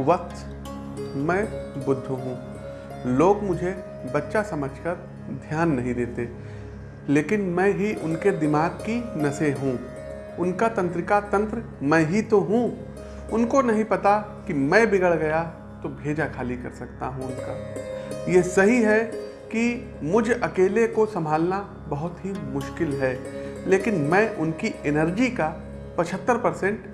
वत्स मैं बुद्ध हूँ। लोग मुझे बच्चा समझकर ध्यान नहीं देते, लेकिन मैं ही उनके दिमाग की नसें हूँ। उनका तंत्रिका तंत्र मैं ही तो हूँ। उनको नहीं पता कि मैं बिगड़ गया तो भेजा खाली कर सकता हूँ उनका। ये सही है कि मुझ अकेले को संभालना बहुत ही मुश्किल है, लेकिन मैं उनकी एनर्जी का 75 परसेंट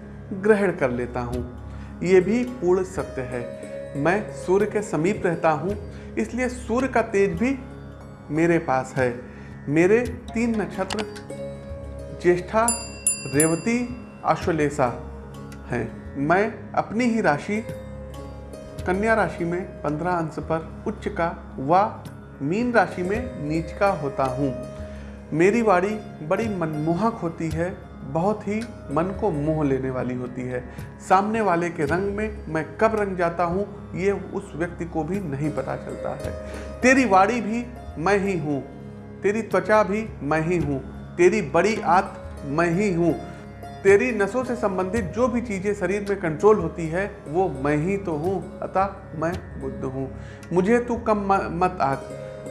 ग्रहण कर लेता हूँ। ये भी पूर्ण सत्य है। मैं सूर्य के समीप रहता हूँ, इसलिए सूर्य का तेज भी मेरे पास है। मेरे तीन नक्षत्र, ज्येष्ठा, रेवती आश्वलेषा हैं। मैं अपनी ही राशि, कन्या राशि में पंद्रह अंश पर उच्च का व मीन राशि में नीच का होता हूँ। मेरी वाणी बड़ी मनमोहक होती है। बहुत ही मन को मोह लेने वाली होती है। सामने वाले के रंग में मैं कब रंग जाता हूँ, ये उस व्यक्ति को भी नहीं पता चलता है। तेरी वाणी भी मैं ही हूँ, तेरी त्वचा भी मैं ही हूँ, तेरी बड़ी आत मैं ही हूँ, तेरी नसों से संबंधित जो भी चीज़ें शरीर में कंट्रोल होती है, वो मैं ही तो हूँ, अतः मैं बुद्ध हूँ। मुझे तू कम मत आग।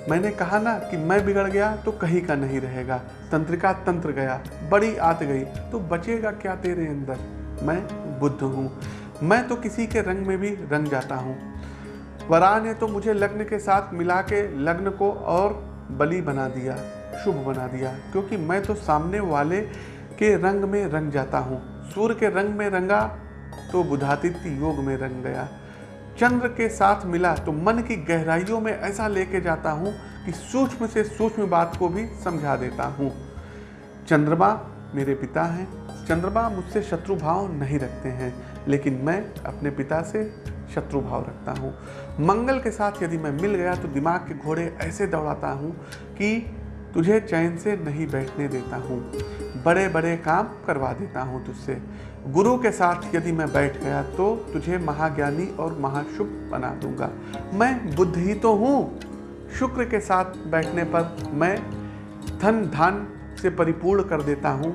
मैंने कहा ना कि मैं बिगड़ गया तो कहीं का नहीं रहेगा। तंत्रिका तंत्र गया, बड़ी आत गई तो बचेगा क्या तेरे अंदर? मैं बुद्ध हूँ। मैं तो किसी के रंग में भी रंग जाता हूँ। वरा ने तो मुझे लग्न के साथ मिला के लग्न को और बलि बना दिया, शुभ बना दिया, क्योंकि मैं तो सामने वाले के रंग में रंग जाता हूँ। सूर्य के रंग में रंगा तो बुधातिथ्य योग में रंग गया। चंद्र के साथ मिला तो मन की गहराइयों में ऐसा लेके जाता हूँ कि सूक्ष्म से सूक्ष्म बात को भी समझा देता हूँ। चंद्रमा मेरे पिता हैं। चंद्रमा मुझसे शत्रु भाव नहीं रखते हैं, लेकिन मैं अपने पिता से शत्रु भाव रखता हूँ। मंगल के साथ यदि मैं मिल गया तो दिमाग के घोड़े ऐसे दौड़ाता हूँ कि तुझे चैन से नहीं बैठने देता हूँ। बड़े बड़े काम करवा देता हूँ तुझसे। गुरु के साथ यदि मैं बैठ गया तो तुझे महाज्ञानी और महाशुभ बना दूँगा। मैं बुद्ध ही तो हूँ। शुक्र के साथ बैठने पर मैं धन धान से परिपूर्ण कर देता हूँ।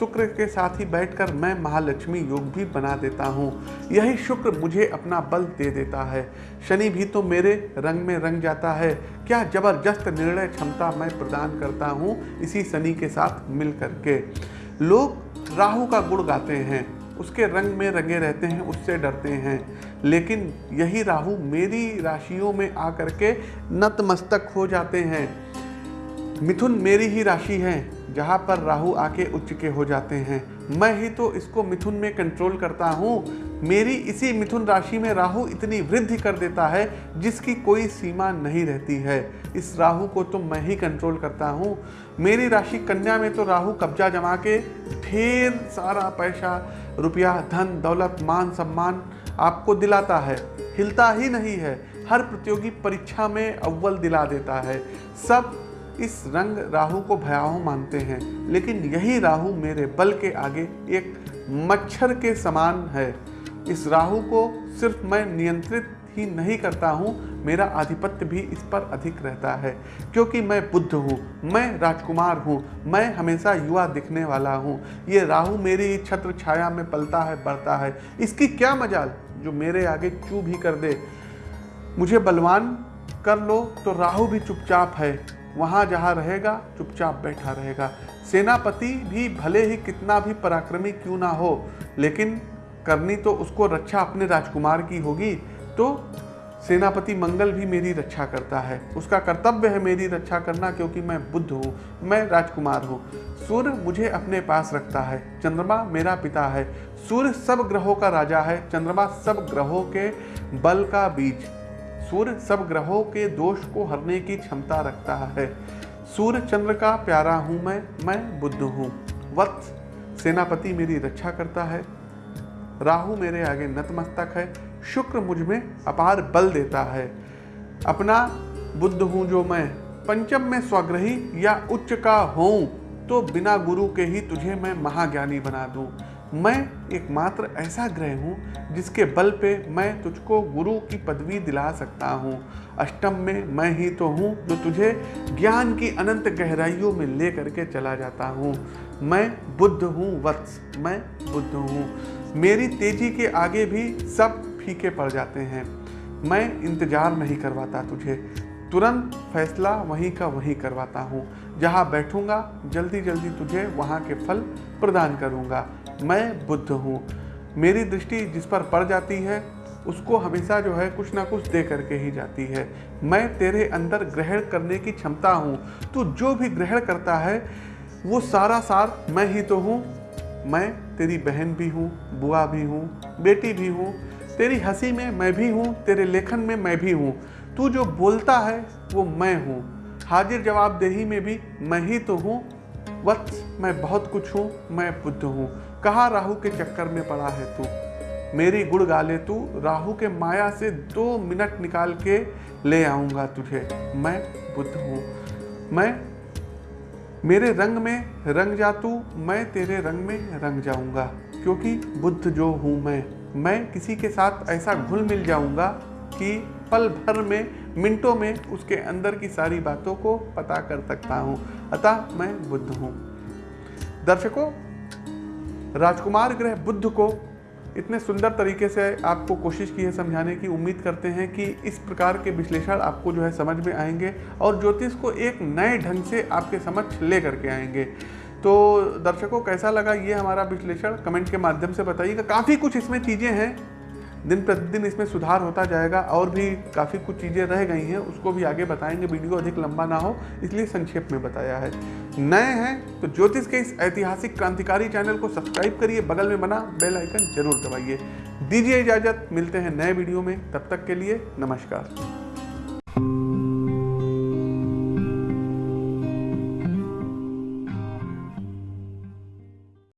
शुक्र के साथ ही बैठकर मैं महालक्ष्मी योग भी बना देता हूँ। यही शुक्र मुझे अपना बल दे देता है। शनि भी तो मेरे रंग में रंग जाता है। क्या ज़बरदस्त निर्णय क्षमता मैं प्रदान करता हूँ इसी शनि के साथ मिल करके लोग राहु का गुण गाते हैं। उसके रंग में रंगे रहते हैं, उससे डरते हैं। लेकिन यही राहु मेरी राशियों में आकर के नतमस्तक हो जाते हैं। मिथुन मेरी ही राशि है। जहाँ पर राहु आके उच्च के हो जाते हैं। मैं ही तो इसको मिथुन में कंट्रोल करता हूँ। मेरी इसी मिथुन राशि में राहु इतनी वृद्धि कर देता है, जिसकी कोई सीमा नहीं रहती है। इस राहु को तो मैं ही कंट्रोल करता हूँ। मेरी राशि कन्या में तो राहु कब्जा जमा के ढेर सारा पैसा, रुपया, धन, दौलत, मान, सम्मान आपको दिलाता है। हिलता ही नहीं है। हर प्रतियोगी परीक्षा में अव्वल दिला देता है। सब इस रंग राहु को भयावह मानते हैं, लेकिन यही राहु मेरे बल के आगे एक मच्छर के समान है। इस राहु को सिर्फ़ मैं नियंत्रित ही नहीं करता हूँ, मेरा आधिपत्य भी इस पर अधिक रहता है, क्योंकि मैं बुद्ध हूँ, मैं राजकुमार हूँ, मैं हमेशा युवा दिखने वाला हूँ। ये राहु मेरी छत्र छाया में पलता है, बढ़ता है। इसकी क्या मजाल? जो मेरे आगे चू भी कर दे। मुझे बलवान कर लो तो राहु भी चुपचाप है। वहाँ जहाँ रहेगा, चुपचाप बैठा रहेगा। सेनापति भी भले ही कितना भी पराक्रमी क्यों ना हो, लेकिन करनी तो उसको रक्षा अपने राजकुमार की होगी तो सेनापति मंगल भी मेरी रक्षा करता है। उसका कर्तव्य है मेरी रक्षा करना, क्योंकि मैं बुद्ध हूँ, मैं राजकुमार हूँ। सूर्य मुझे अपने पास रखता है। चंद्रमा मेरा पिता है। सूर्य सब ग्रहों का राजा है। चंद्रमा सब ग्रहों के बल का बीज। सूर्य सब ग्रहों के दोष को हरने की क्षमता रखता है। सूर्य चंद्र का प्यारा हूँ मैं मैं बुद्ध हूँ। वत्स, सेनापति मेरी रक्षा करता है। राहु मेरे आगे नतमस्तक है। शुक्र मुझमें अपार बल देता है। अपना बुद्ध हूँ जो मैं, पंचम में स्वग्रही या उच्च का हूँ तो बिना गुरु के ही तुझे मैं महाज्ञानी बना दूँ। मैं एकमात्र ऐसा ग्रह हूँ जिसके बल पे मैं तुझको गुरु की पदवी दिला सकता हूँ। अष्टम में मैं ही तो हूँ जो तुझे ज्ञान की अनंत गहराइयों में ले करके चला जाता हूँ। मैं बुद्ध हूँ, वत्स, मैं बुद्ध हूँ। मेरी तेज़ी के आगे भी सब फीके पड़ जाते हैं। मैं इंतज़ार नहीं करवाता तुझे। तुरंत फैसला वहीं का वहीं करवाता हूँ। जहाँ बैठूँगा जल्दी जल्दी तुझे वहाँ के फल प्रदान करूँगा। मैं बुद्ध हूँ। मेरी दृष्टि जिस पर पड़ जाती है, उसको हमेशा जो है कुछ ना कुछ दे करके ही जाती है। मैं तेरे अंदर ग्रहण करने की क्षमता हूँ। तू जो भी ग्रहण करता है, वो सारा सार मैं ही तो हूँ। मैं तेरी बहन भी हूँ, बुआ भी हूँ, बेटी भी हूँ। तेरी हँसी में मैं भी हूँ, तेरे लेखन में मैं भी हूँ। तू जो बोलता है, वो मैं हूँ। हाजिर जवाबदेही में भी मैं ही तो हूँ। वत्स मैं बहुत कुछ हूँ, मैं बुद्ध हूँ। कहाँ राहु के चक्कर में पड़ा है तू? मेरी गुड़ गाले तू, राहु के माया से दो मिनट निकाल के ले आऊँगा तुझे। मैं बुद्ध हूँ। मैं, मेरे रंग में रंग जा तू, मैं तेरे रंग में रंग जाऊँगा। क्योंकि बुद्ध जो हूँ मैं मैं किसी के साथ ऐसा घुल मिल जाऊँगा कि पल भर में, मिनटों में उसके अंदर की सारी बातों को पता कर सकता हूँ। अतः मैं बुद्ध हूँ। दर्शकों, राजकुमार ग्रह बुद्ध को इतने सुंदर तरीके से आपको कोशिश की है समझाने की, उम्मीद करते हैं कि इस प्रकार के विश्लेषण आपको जो है समझ में आएँगे और ज्योतिष को एक नए ढंग से आपके समक्ष ले करके आएँगे। तो दर्शकों, कैसा लगा ये हमारा विश्लेषण? कमेंट के माध्यम से बताइएगा। काफ़ी कुछ इसमें चीज़ें हैं। दिन प्रतिदिन इसमें सुधार होता जाएगा और भी काफ़ी कुछ चीज़ें रह गई हैं, उसको भी आगे बताएँगे। वीडियो अधिक लंबा ना हो, इसलिए संक्षेप में बताया है। नए हैं तो ज्योतिष के इस ऐतिहासिक क्रांतिकारी चैनल को सब्सक्राइब करिए, बगल में बना बेल आइकन ज़रूर दबाइए। दीजिए इजाज़त, मिलते हैं नए वीडियो में, तब तक के लिए नमस्कार।